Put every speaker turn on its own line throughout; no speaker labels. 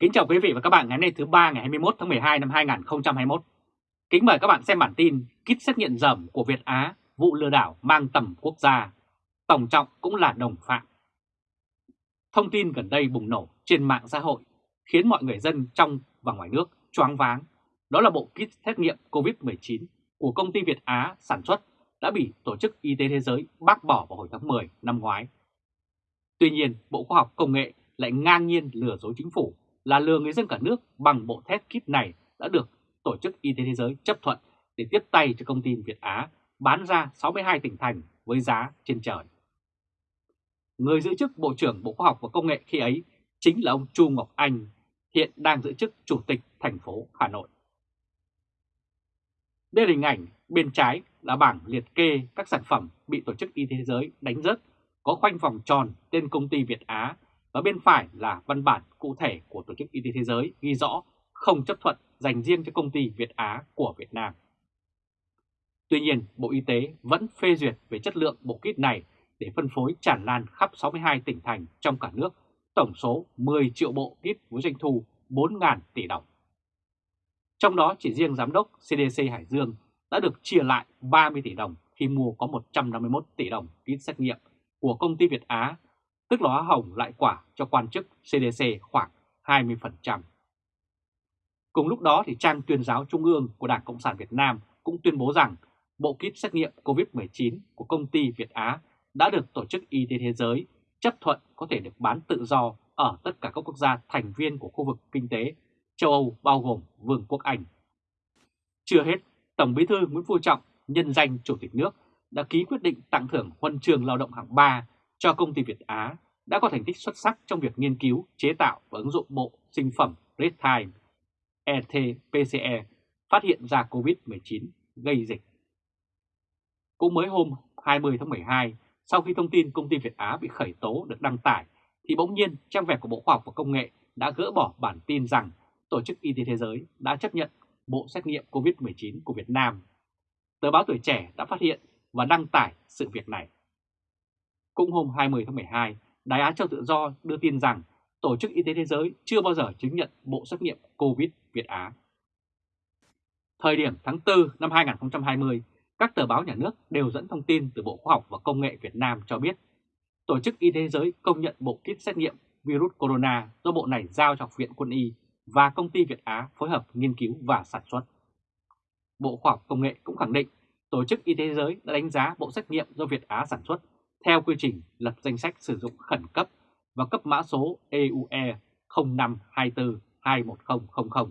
Kính chào quý vị và các bạn ngày hôm nay thứ ba ngày 21 tháng 12 năm 2021. Kính mời các bạn xem bản tin kit xét nghiệm dởm của Việt Á, vụ lừa đảo mang tầm quốc gia. Tổng trọng cũng là đồng phạm. Thông tin gần đây bùng nổ trên mạng xã hội khiến mọi người dân trong và ngoài nước choáng váng. Đó là bộ kit xét nghiệm COVID-19 của công ty Việt Á sản xuất đã bị Tổ chức Y tế Thế giới bác bỏ vào hồi tháng 10 năm ngoái. Tuy nhiên, Bộ Khoa học Công nghệ lại ngang nhiên lừa dối chính phủ là lừa người dân cả nước bằng bộ test kit này đã được Tổ chức Y tế Thế giới chấp thuận để tiếp tay cho công ty Việt Á bán ra 62 tỉnh thành với giá trên trời. Người giữ chức Bộ trưởng Bộ Khoa học và Công nghệ khi ấy chính là ông Chu Ngọc Anh, hiện đang giữ chức Chủ tịch thành phố Hà Nội. Đây là hình ảnh bên trái là bảng liệt kê các sản phẩm bị Tổ chức Y tế Thế giới đánh rớt có khoanh vòng tròn tên công ty Việt Á và bên phải là văn bản cụ thể của Tổ chức Y tế Thế giới ghi rõ không chấp thuận dành riêng cho công ty Việt Á của Việt Nam. Tuy nhiên, Bộ Y tế vẫn phê duyệt về chất lượng bộ kit này để phân phối tràn lan khắp 62 tỉnh thành trong cả nước, tổng số 10 triệu bộ kit với doanh thu 4.000 tỷ đồng. Trong đó chỉ riêng Giám đốc CDC Hải Dương đã được chia lại 30 tỷ đồng khi mua có 151 tỷ đồng kit xét nghiệm của công ty Việt Á tức là hóa hồng lại quả cho quan chức CDC khoảng 20%. Cùng lúc đó thì trang tuyên giáo trung ương của Đảng Cộng sản Việt Nam cũng tuyên bố rằng bộ kit xét nghiệm COVID-19 của công ty Việt Á đã được Tổ chức Y tế Thế giới chấp thuận có thể được bán tự do ở tất cả các quốc gia thành viên của khu vực kinh tế châu Âu bao gồm Vương quốc Anh. Chưa hết, Tổng bí thư Nguyễn Phú Trọng nhân danh Chủ tịch nước đã ký quyết định tặng thưởng huân trường lao động hạng 3 cho công ty Việt Á đã có thành tích xuất sắc trong việc nghiên cứu, chế tạo và ứng dụng bộ sinh phẩm Redtime ETPCE phát hiện ra COVID-19 gây dịch. Cũng mới hôm 20 tháng 12, sau khi thông tin công ty Việt Á bị khởi tố được đăng tải, thì bỗng nhiên trang web của Bộ Khoa học và Công nghệ đã gỡ bỏ bản tin rằng Tổ chức Y tế Thế giới đã chấp nhận bộ xét nghiệm COVID-19 của Việt Nam. Tờ báo Tuổi Trẻ đã phát hiện và đăng tải sự việc này. Cũng hôm 20 tháng 12, Đài Á Châu Tự Do đưa tin rằng Tổ chức Y tế Thế giới chưa bao giờ chứng nhận bộ xét nghiệm COVID Việt Á. Thời điểm tháng 4 năm 2020, các tờ báo nhà nước đều dẫn thông tin từ Bộ Khoa học và Công nghệ Việt Nam cho biết Tổ chức Y tế Thế giới công nhận bộ kit xét nghiệm virus corona do bộ này giao cho Học viện Quân y và công ty Việt Á phối hợp nghiên cứu và sản xuất. Bộ Khoa học Công nghệ cũng khẳng định Tổ chức Y tế Thế giới đã đánh giá bộ xét nghiệm do Việt Á sản xuất theo quy trình lập danh sách sử dụng khẩn cấp và cấp mã số EUE 0524210000.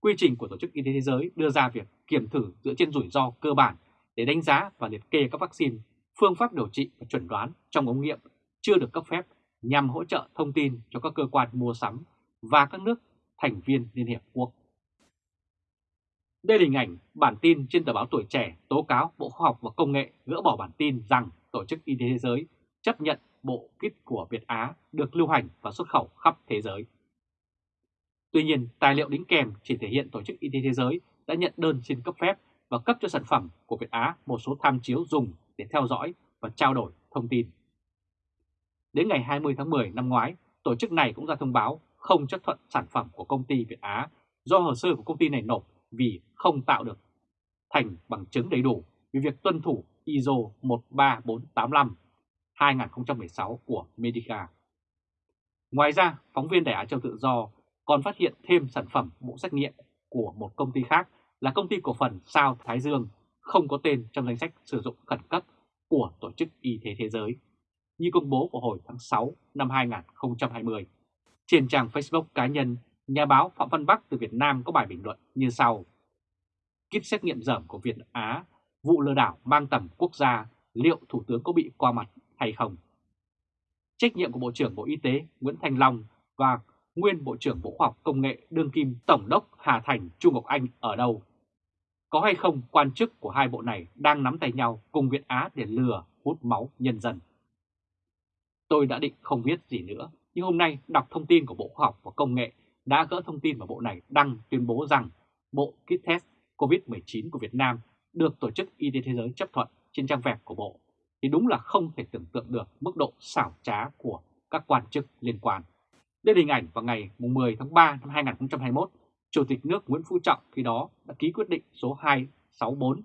Quy trình của Tổ chức Y tế Thế giới đưa ra việc kiểm thử dựa trên rủi ro cơ bản để đánh giá và liệt kê các vaccine, phương pháp điều trị và chuẩn đoán trong ống nghiệm chưa được cấp phép nhằm hỗ trợ thông tin cho các cơ quan mua sắm và các nước thành viên Liên Hiệp Quốc. Đây là hình ảnh bản tin trên tờ báo Tuổi Trẻ tố cáo Bộ Khoa học và Công nghệ gỡ bỏ bản tin rằng Tổ chức Y tế Thế giới chấp nhận bộ kit của Việt Á được lưu hành và xuất khẩu khắp thế giới. Tuy nhiên, tài liệu đính kèm chỉ thể hiện Tổ chức Y tế Thế giới đã nhận đơn xin cấp phép và cấp cho sản phẩm của Việt Á một số tham chiếu dùng để theo dõi và trao đổi thông tin. Đến ngày 20 tháng 10 năm ngoái, tổ chức này cũng ra thông báo không chấp thuận sản phẩm của công ty Việt Á do hồ sơ của công ty này nộp vì không tạo được thành bằng chứng đầy đủ về việc tuân thủ ISO 13485 2016 của Medica. Ngoài ra, phóng viên Đài Á Châu Tự Do còn phát hiện thêm sản phẩm bộ xét nghiệm của một công ty khác là công ty cổ phần Sao Thái Dương không có tên trong danh sách sử dụng khẩn cấp của Tổ chức Y tế Thế giới, như công bố vào hồi tháng 6 năm 2020. Trên trang Facebook cá nhân, nhà báo Phạm Văn Bắc từ Việt Nam có bài bình luận như sau. Kit xét nghiệm dởm của Việt Á, vụ lừa đảo mang tầm quốc gia, liệu Thủ tướng có bị qua mặt hay không? Trách nhiệm của Bộ trưởng Bộ Y tế Nguyễn Thanh Long và nguyên Bộ trưởng Bộ Khoa học Công nghệ đương kim Tổng đốc Hà Thành Trung Ngọc Anh ở đâu? Có hay không quan chức của hai bộ này đang nắm tay nhau cùng Việt Á để lừa hút máu nhân dân? Tôi đã định không biết gì nữa, nhưng hôm nay đọc thông tin của Bộ Khoa học và Công nghệ đã gỡ thông tin mà Bộ này đăng tuyên bố rằng Bộ Kit Test COVID-19 của Việt Nam được Tổ chức Y tế Thế giới chấp thuận trên trang web của Bộ, thì đúng là không thể tưởng tượng được mức độ xảo trá của các quan chức liên quan. Đây là hình ảnh vào ngày 10 tháng 3 năm 2021, Chủ tịch nước Nguyễn Phú Trọng khi đó đã ký quyết định số 264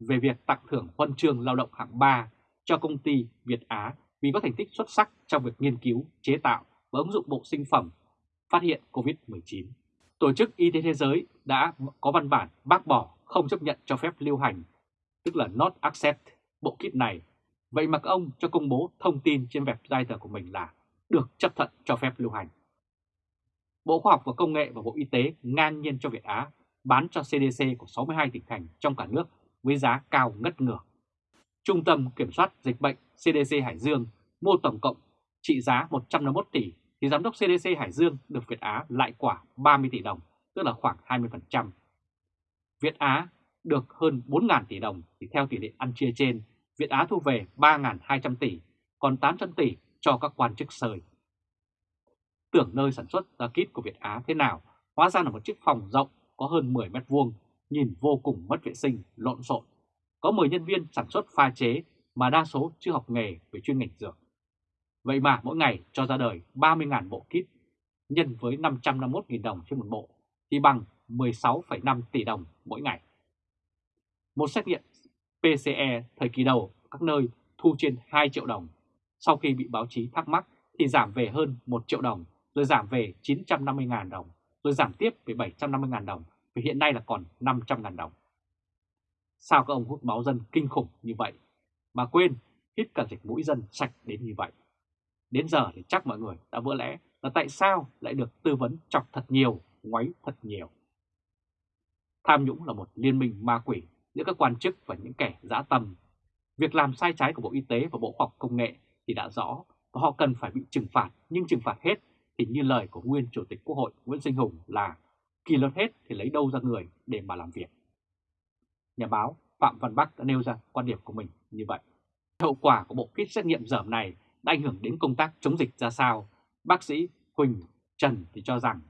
về việc tặng thưởng huân chương lao động hạng 3 cho công ty Việt Á vì có thành tích xuất sắc trong việc nghiên cứu, chế tạo và ứng dụng bộ sinh phẩm phát hiện COVID-19. Tổ chức Y tế Thế giới đã có văn bản bác bỏ không chấp nhận cho phép lưu hành, tức là not accept, bộ kit này. Vậy mà các ông cho công bố thông tin trên website của mình là được chấp thuận cho phép lưu hành. Bộ Khoa học và Công nghệ và Bộ Y tế ngang nhiên cho Việt Á bán cho CDC của 62 tỉnh thành trong cả nước với giá cao ngất ngược. Trung tâm Kiểm soát Dịch bệnh CDC Hải Dương mua tổng cộng trị giá 151 tỷ thì Giám đốc CDC Hải Dương được Việt Á lại quả 30 tỷ đồng, tức là khoảng 20%. Việt Á được hơn 4.000 tỷ đồng thì theo tỷ lệ ăn chia trên, Việt Á thu về 3.200 tỷ, còn 800 tỷ cho các quan chức sơi. Tưởng nơi sản xuất ra kit của Việt Á thế nào, hóa ra là một chiếc phòng rộng có hơn 10 mét vuông, nhìn vô cùng mất vệ sinh, lộn xộn. Có 10 nhân viên sản xuất pha chế mà đa số chưa học nghề về chuyên ngành dược. Vậy mà mỗi ngày cho ra đời 30.000 bộ kit nhân với 551.000 đồng trên một bộ thì bằng 16,5 tỷ đồng mỗi ngày. Một xét nghiệm PCE thời kỳ đầu các nơi thu trên 2 triệu đồng. Sau khi bị báo chí thắc mắc thì giảm về hơn 1 triệu đồng, rồi giảm về 950.000 đồng, rồi giảm tiếp về 750.000 đồng, và hiện nay là còn 500.000 đồng. Sao các ông hút máu dân kinh khủng như vậy, mà quên hít cả dịch mũi dân sạch đến như vậy? Đến giờ thì chắc mọi người đã vỡ lẽ là tại sao lại được tư vấn chọc thật nhiều, ngoáy thật nhiều. Tham nhũng là một liên minh ma quỷ giữa các quan chức và những kẻ dã tâm. Việc làm sai trái của Bộ Y tế và Bộ Khoa học Công nghệ thì đã rõ và họ cần phải bị trừng phạt, nhưng trừng phạt hết thì như lời của nguyên Chủ tịch Quốc hội Nguyễn Sinh Hùng là kỳ luật hết thì lấy đâu ra người để mà làm việc. Nhà báo Phạm Văn Bắc đã nêu ra quan điểm của mình như vậy. Hậu quả của bộ kit xét nghiệm dởm này đã ảnh hưởng đến công tác chống dịch ra sao? Bác sĩ Huỳnh Trần thì cho rằng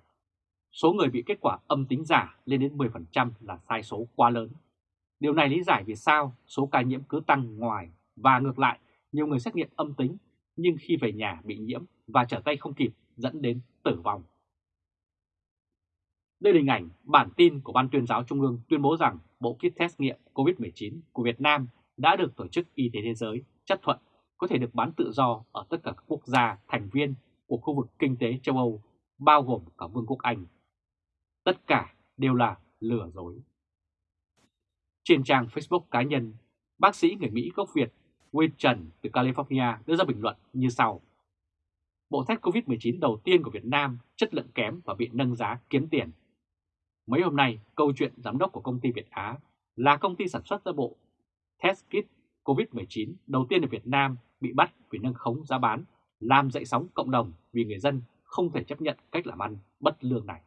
số người bị kết quả âm tính giả lên đến 10% là sai số quá lớn. Điều này lý giải vì sao số ca nhiễm cứ tăng ngoài và ngược lại nhiều người xét nghiệm âm tính nhưng khi về nhà bị nhiễm và trở tay không kịp dẫn đến tử vong. Đây là hình ảnh bản tin của Ban tuyên giáo Trung ương tuyên bố rằng bộ kit test nghiệm COVID-19 của Việt Nam đã được Tổ chức Y tế Thế giới chấp thuận có thể được bán tự do ở tất cả các quốc gia thành viên của khu vực kinh tế châu Âu, bao gồm cả Vương quốc Anh. Tất cả đều là lừa dối. Trên trang Facebook cá nhân, bác sĩ người Mỹ gốc Việt Wayne Trần từ California đưa ra bình luận như sau. Bộ test COVID-19 đầu tiên của Việt Nam chất lượng kém và bị nâng giá kiếm tiền. Mấy hôm nay, câu chuyện giám đốc của công ty Việt Á là công ty sản xuất ra bộ test kit COVID-19 đầu tiên ở Việt Nam bị bắt vì nâng khống giá bán, làm dậy sóng cộng đồng vì người dân không thể chấp nhận cách làm ăn bất lương này.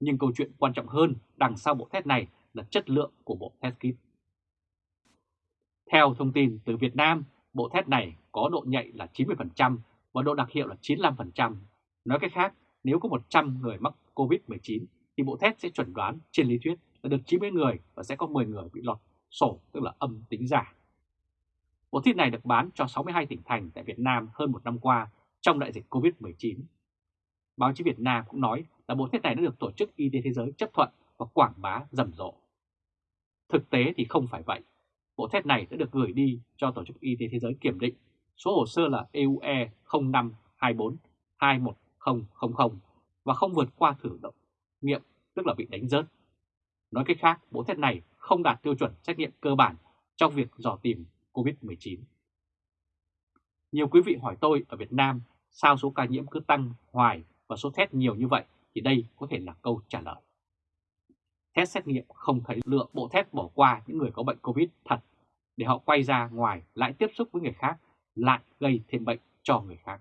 Nhưng câu chuyện quan trọng hơn đằng sau bộ test này là chất lượng của bộ test kit. Theo thông tin từ Việt Nam, bộ test này có độ nhạy là 90% và độ đặc hiệu là 95%. Nói cách khác, nếu có 100 người mắc COVID-19 thì bộ test sẽ chuẩn đoán trên lý thuyết là được 90 người và sẽ có 10 người bị lọt sổ tức là âm tính giả. Bộ test này được bán cho 62 tỉnh thành tại Việt Nam hơn một năm qua trong đại dịch COVID-19. Báo chí Việt Nam cũng nói là bộ xét này đã được Tổ chức Y tế Thế giới chấp thuận và quảng bá rầm rộ. Thực tế thì không phải vậy. Bộ xét này đã được gửi đi cho Tổ chức Y tế Thế giới kiểm định. Số hồ sơ là EUE 0524 và không vượt qua thử động nghiệm, tức là bị đánh rớt. Nói cách khác, bộ xét này không đạt tiêu chuẩn xét nghiệm cơ bản trong việc dò tìm COVID-19. Nhiều quý vị hỏi tôi ở Việt Nam sao số ca nhiễm cứ tăng hoài và số test nhiều như vậy thì đây có thể là câu trả lời. Test xét nghiệm không thấy lượng bộ test bỏ qua những người có bệnh COVID thật để họ quay ra ngoài lại tiếp xúc với người khác lại gây thêm bệnh cho người khác.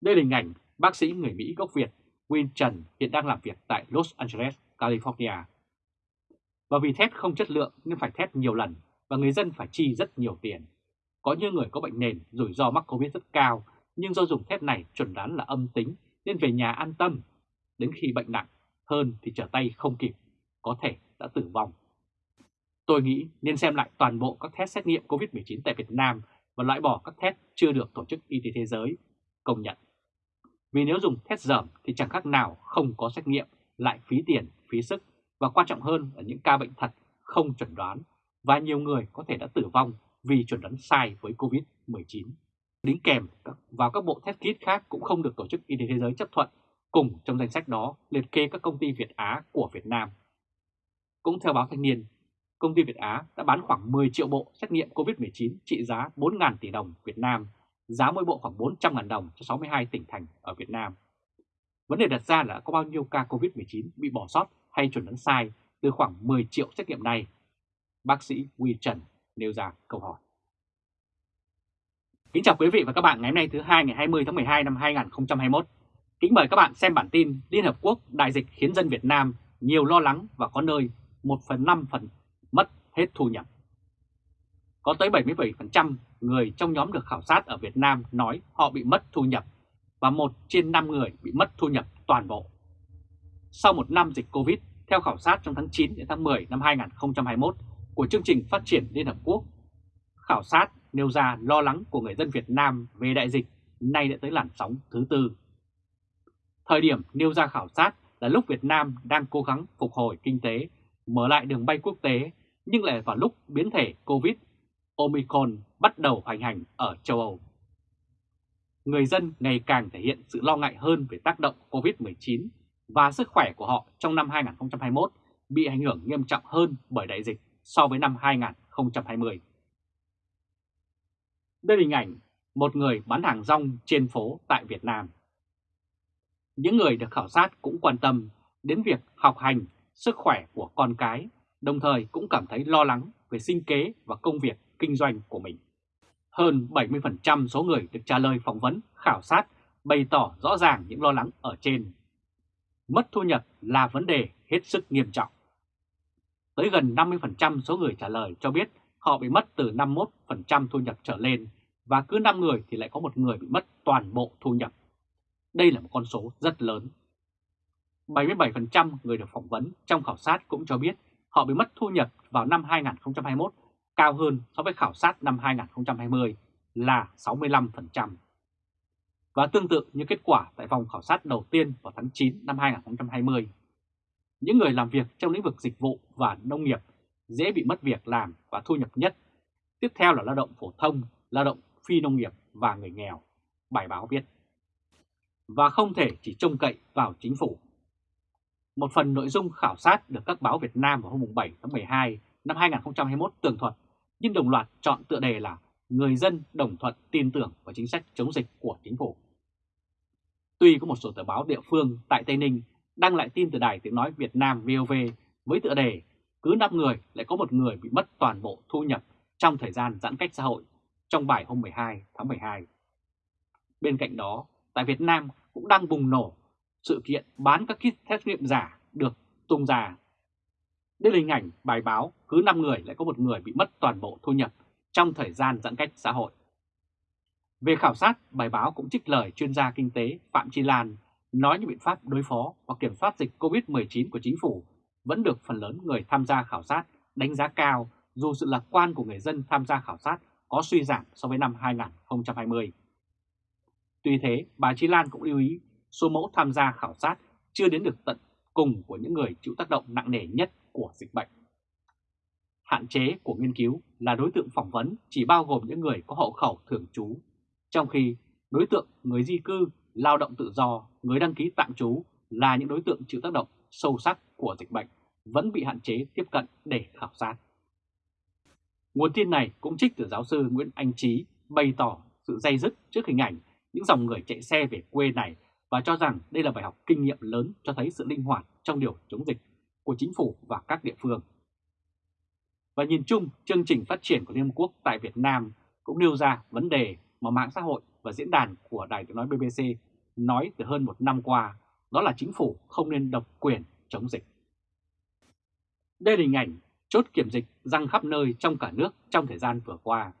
Đây là hình ảnh bác sĩ người Mỹ gốc Việt Win Trần hiện đang làm việc tại Los Angeles, California. Và vì test không chất lượng nên phải test nhiều lần và người dân phải chi rất nhiều tiền. Có những người có bệnh nền, rủi ro mắc Covid rất cao, nhưng do dùng thép này chuẩn đoán là âm tính nên về nhà an tâm. Đến khi bệnh nặng hơn thì trở tay không kịp, có thể đã tử vong. Tôi nghĩ nên xem lại toàn bộ các test xét nghiệm COVID-19 tại Việt Nam và loại bỏ các test chưa được Tổ chức Y tế Thế giới công nhận. Vì nếu dùng test dởm thì chẳng khác nào không có xét nghiệm, lại phí tiền, phí sức và quan trọng hơn là những ca bệnh thật không chuẩn đoán và nhiều người có thể đã tử vong vì chuẩn đoán sai với COVID-19. Đính kèm vào các bộ test kit khác cũng không được Tổ chức Y tế Thế giới chấp thuận, cùng trong danh sách đó liệt kê các công ty Việt Á của Việt Nam. Cũng theo báo Thanh niên, công ty Việt Á đã bán khoảng 10 triệu bộ xét nghiệm COVID-19 trị giá 4.000 tỷ đồng Việt Nam, giá mỗi bộ khoảng 400.000 đồng cho 62 tỉnh thành ở Việt Nam. Vấn đề đặt ra là có bao nhiêu ca COVID-19 bị bỏ sót hay chuẩn đoán sai từ khoảng 10 triệu xét nghiệm này? Bác sĩ Huy Trần nêu ra câu hỏi. Kính chào quý vị và các bạn ngày hôm nay thứ hai ngày 20 tháng 12 năm 2021. Kính mời các bạn xem bản tin Liên Hợp Quốc đại dịch khiến dân Việt Nam nhiều lo lắng và có nơi 1 phần 5 phần mất hết thu nhập. Có tới 77% người trong nhóm được khảo sát ở Việt Nam nói họ bị mất thu nhập và một trên 5 người bị mất thu nhập toàn bộ. Sau một năm dịch Covid, theo khảo sát trong tháng 9 đến tháng 10 năm 2021 của chương trình phát triển Liên Hợp Quốc, khảo sát nêu ra lo lắng của người dân Việt Nam về đại dịch nay đã tới làn sóng thứ tư. Thời điểm nêu ra khảo sát là lúc Việt Nam đang cố gắng phục hồi kinh tế, mở lại đường bay quốc tế, nhưng lại vào lúc biến thể COVID Omicron bắt đầu hoành hành ở châu Âu. Người dân ngày càng thể hiện sự lo ngại hơn về tác động COVID-19 và sức khỏe của họ trong năm 2021 bị ảnh hưởng nghiêm trọng hơn bởi đại dịch so với năm 2020. Đây là hình ảnh một người bán hàng rong trên phố tại Việt Nam. Những người được khảo sát cũng quan tâm đến việc học hành, sức khỏe của con cái, đồng thời cũng cảm thấy lo lắng về sinh kế và công việc kinh doanh của mình. Hơn 70% số người được trả lời phỏng vấn, khảo sát bày tỏ rõ ràng những lo lắng ở trên. Mất thu nhập là vấn đề hết sức nghiêm trọng. Tới gần 50% số người trả lời cho biết họ bị mất từ 51% thu nhập trở lên và cứ 5 người thì lại có một người bị mất toàn bộ thu nhập. Đây là một con số rất lớn. 77% người được phỏng vấn trong khảo sát cũng cho biết họ bị mất thu nhập vào năm 2021 cao hơn so với khảo sát năm 2020 là 65%. Và tương tự như kết quả tại vòng khảo sát đầu tiên vào tháng 9 năm 2020, những người làm việc trong lĩnh vực dịch vụ và nông nghiệp dễ bị mất việc làm và thu nhập nhất. Tiếp theo là lao động phổ thông, lao động phi nông nghiệp và người nghèo, bài báo viết. Và không thể chỉ trông cậy vào chính phủ. Một phần nội dung khảo sát được các báo Việt Nam vào hôm 7 tháng 12 năm 2021 tường thuật, nhưng đồng loạt chọn tựa đề là Người dân đồng thuận tin tưởng vào chính sách chống dịch của chính phủ. Tuy có một số tờ báo địa phương tại Tây Ninh đăng lại tin từ đài tiếng nói Việt Nam VOV với tựa đề cứ 5 người lại có một người bị mất toàn bộ thu nhập trong thời gian giãn cách xã hội trong bài hôm 12 tháng 12. Bên cạnh đó, tại Việt Nam cũng đang bùng nổ sự kiện bán các kit test nghiệm giả được tung ra. Đây là hình ảnh bài báo cứ 5 người lại có một người bị mất toàn bộ thu nhập trong thời gian giãn cách xã hội. Về khảo sát, bài báo cũng trích lời chuyên gia kinh tế Phạm Chi Lan nói những biện pháp đối phó và kiểm soát dịch COVID-19 của chính phủ vẫn được phần lớn người tham gia khảo sát đánh giá cao dù sự lạc quan của người dân tham gia khảo sát có suy giảm so với năm 2020. Tuy thế, bà Chi Lan cũng lưu ý số mẫu tham gia khảo sát chưa đến được tận cùng của những người chịu tác động nặng nề nhất của dịch bệnh. Hạn chế của nghiên cứu là đối tượng phỏng vấn chỉ bao gồm những người có hộ khẩu thường trú, trong khi đối tượng người di cư, lao động tự do, người đăng ký tạm trú là những đối tượng chịu tác động sâu sắc của dịch bệnh vẫn bị hạn chế tiếp cận để khảo sát. Nguồn tin này cũng trích từ giáo sư Nguyễn Anh Trí bày tỏ sự dây dứt trước hình ảnh những dòng người chạy xe về quê này và cho rằng đây là bài học kinh nghiệm lớn cho thấy sự linh hoạt trong điều chống dịch của chính phủ và các địa phương. Và nhìn chung, chương trình phát triển của Liên Hợp Quốc tại Việt Nam cũng nêu ra vấn đề mà mạng xã hội và diễn đàn của Đài tiếng nói BBC nói từ hơn một năm qua, đó là chính phủ không nên độc quyền chống dịch. Đây là hình ảnh chốt kiểm dịch răng khắp nơi trong cả nước trong thời gian vừa qua.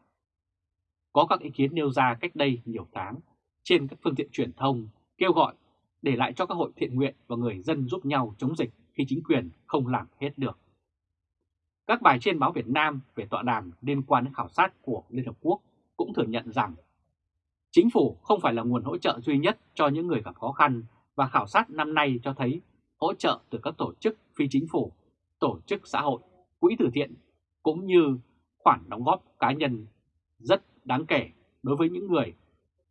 Có các ý kiến nêu ra cách đây nhiều tháng, trên các phương tiện truyền thông kêu gọi để lại cho các hội thiện nguyện và người dân giúp nhau chống dịch khi chính quyền không làm hết được. Các bài trên báo Việt Nam về tọa đàm liên quan đến khảo sát của Liên Hợp Quốc cũng thừa nhận rằng Chính phủ không phải là nguồn hỗ trợ duy nhất cho những người gặp khó khăn và khảo sát năm nay cho thấy hỗ trợ từ các tổ chức phi chính phủ, tổ chức xã hội, quỹ từ thiện cũng như khoản đóng góp cá nhân rất đáng kể đối với những người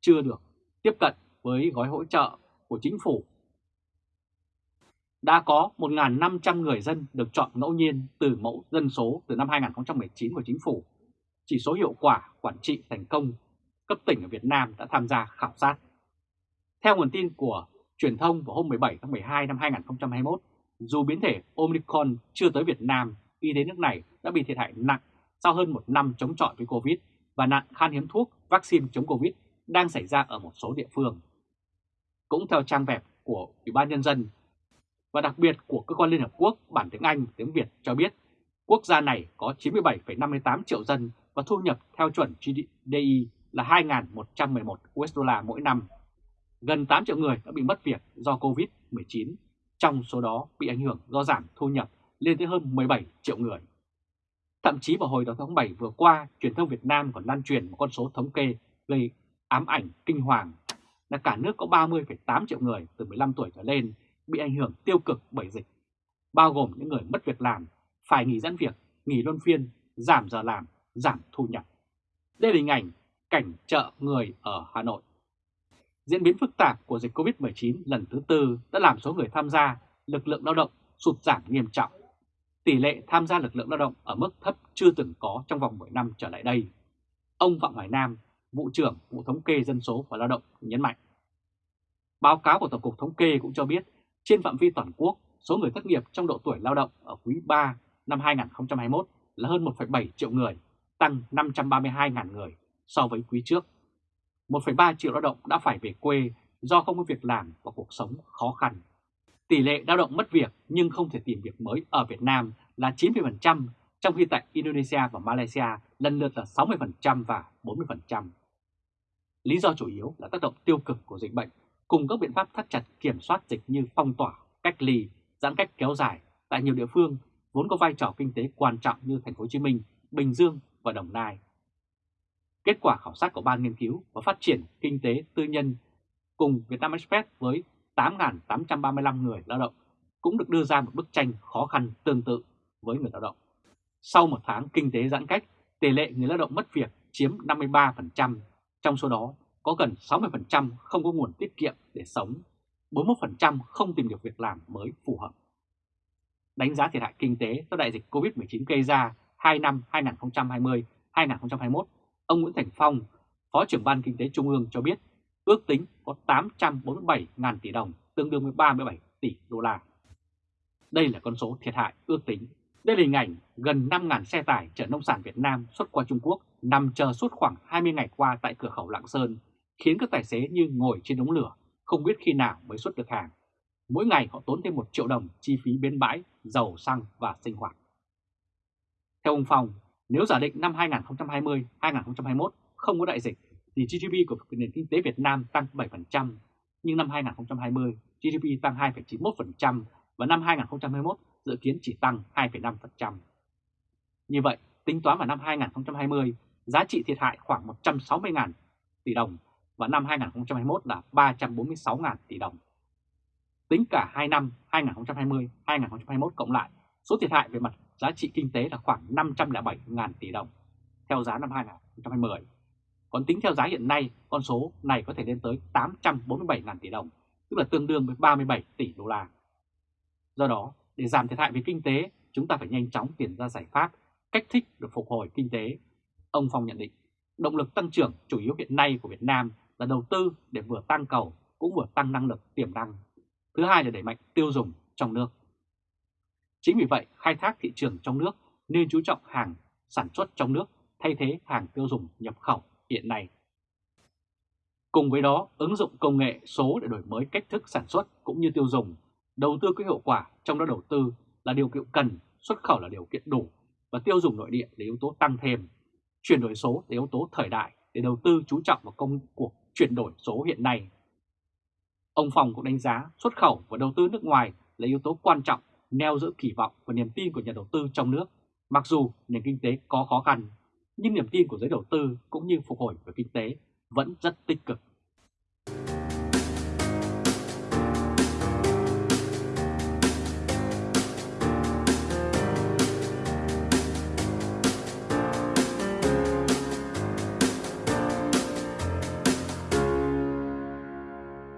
chưa được tiếp cận với gói hỗ trợ của chính phủ. Đã có 1.500 người dân được chọn ngẫu nhiên từ mẫu dân số từ năm 2019 của chính phủ. Chỉ số hiệu quả quản trị thành công cấp tỉnh ở Việt Nam đã tham gia khảo sát. Theo nguồn tin của truyền thông vào hôm 17 tháng 12 năm 2021, dù biến thể Omicron chưa tới Việt Nam, y tế nước này đã bị thiệt hại nặng sau hơn một năm chống chọi với Covid và nạn khan hiếm thuốc, vaccine chống Covid đang xảy ra ở một số địa phương. Cũng theo trang web của Ủy ban Nhân dân và đặc biệt của Cơ quan Liên Hợp Quốc bản tiếng Anh tiếng Việt cho biết quốc gia này có 97,58 triệu dân và thu nhập theo chuẩn GDI là 2.111 USD mỗi năm. Gần 8 triệu người đã bị mất việc do Covid-19, trong số đó bị ảnh hưởng do giảm thu nhập lên tới hơn 17 triệu người. Thậm chí vào hồi đầu tháng 7 vừa qua, truyền thông Việt Nam còn lan truyền một con số thống kê gây ám ảnh kinh hoàng là cả nước có 30,8 triệu người từ 15 tuổi trở lên bị ảnh hưởng tiêu cực bởi dịch, bao gồm những người mất việc làm, phải nghỉ giãn việc, nghỉ luân phiên, giảm giờ làm, giảm thu nhập. Đây là hình ảnh cảnh chợ người ở Hà Nội. Diễn biến phức tạp của dịch COVID-19 lần thứ tư đã làm số người tham gia lực lượng lao động sụt giảm nghiêm trọng. Tỷ lệ tham gia lực lượng lao động ở mức thấp chưa từng có trong vòng 10 năm trở lại đây. Ông Phạm Hoài Nam, Vụ trưởng Vụ Thống kê Dân số và Lao động nhấn mạnh. Báo cáo của Tổng cục Thống kê cũng cho biết trên phạm vi toàn quốc, số người thất nghiệp trong độ tuổi lao động ở quý 3 năm 2021 là hơn 1,7 triệu người, tăng 532.000 người so với quý trước. 1,3 triệu lao động đã phải về quê do không có việc làm và cuộc sống khó khăn. Tỷ lệ lao động mất việc nhưng không thể tìm việc mới ở Việt Nam là 90%, trong khi tại Indonesia và Malaysia lần lượt là 60% và 40%. Lý do chủ yếu là tác động tiêu cực của dịch bệnh cùng các biện pháp thắt chặt kiểm soát dịch như phong tỏa, cách ly, giãn cách kéo dài tại nhiều địa phương vốn có vai trò kinh tế quan trọng như thành phố Hồ Chí Minh, Bình Dương và Đồng Nai. Kết quả khảo sát của Ban Nghiên cứu và Phát triển Kinh tế Tư nhân cùng Vietnam Express với 8.835 người lao động cũng được đưa ra một bức tranh khó khăn tương tự với người lao động. Sau một tháng kinh tế giãn cách, tỷ lệ người lao động mất việc chiếm 53%, trong số đó có gần 60% không có nguồn tiết kiệm để sống, 41% không tìm được việc làm mới phù hợp. Đánh giá thiệt hại kinh tế do đại dịch COVID-19 gây ra 2 năm 2020-2021, ông Nguyễn Thành Phong, Phó trưởng Ban Kinh tế Trung ương cho biết ước tính có 847.000 tỷ đồng, tương đương với 37 tỷ đô la. Đây là con số thiệt hại ước tính. Đây là hình ảnh gần 5.000 xe tải chở nông sản Việt Nam xuất qua Trung Quốc nằm chờ suốt khoảng 20 ngày qua tại cửa khẩu Lạng Sơn khiến các tài xế như ngồi trên đống lửa, không biết khi nào mới xuất được hàng. Mỗi ngày họ tốn thêm 1 triệu đồng chi phí bến bãi, dầu, xăng và sinh hoạt. Theo ông Phong, nếu giả định năm 2020-2021 không có đại dịch thì GDP của nền kinh tế Việt Nam tăng 7%, nhưng năm 2020 GDP tăng 2,91% và năm 2021 dự kiến chỉ tăng 2,5%. Như vậy, tính toán vào năm 2020, giá trị thiệt hại khoảng 160.000 tỷ đồng và năm 2021 là 346.000 tỷ đồng. Tính cả 2 năm 2020-2021 cộng lại, số thiệt hại về mặt giá trị kinh tế là khoảng 507.000 tỷ đồng theo giá năm 2020. Còn tính theo giá hiện nay, con số này có thể lên tới 847.000 tỷ đồng, tức là tương đương với 37 tỷ đô la. Do đó, để giảm thiệt hại về kinh tế, chúng ta phải nhanh chóng tìm ra giải pháp, cách thích được phục hồi kinh tế. Ông Phong nhận định, động lực tăng trưởng chủ yếu hiện nay của Việt Nam là đầu tư để vừa tăng cầu cũng vừa tăng năng lực tiềm năng. Thứ hai là đẩy mạnh tiêu dùng trong nước. Chính vì vậy, khai thác thị trường trong nước nên chú trọng hàng sản xuất trong nước thay thế hàng tiêu dùng nhập khẩu hiện nay. Cùng với đó, ứng dụng công nghệ số để đổi mới cách thức sản xuất cũng như tiêu dùng, đầu tư có hiệu quả trong đó đầu tư là điều kiện cần, xuất khẩu là điều kiện đủ và tiêu dùng nội địa là yếu tố tăng thêm. Chuyển đổi số là yếu tố thời đại để đầu tư chú trọng vào công cuộc chuyển đổi số hiện nay. Ông phòng cũng đánh giá xuất khẩu và đầu tư nước ngoài là yếu tố quan trọng neo giữ kỳ vọng và niềm tin của nhà đầu tư trong nước. Mặc dù nền kinh tế có khó khăn, nhưng niềm tin của giới đầu tư cũng như phục hồi về kinh tế vẫn rất tích cực.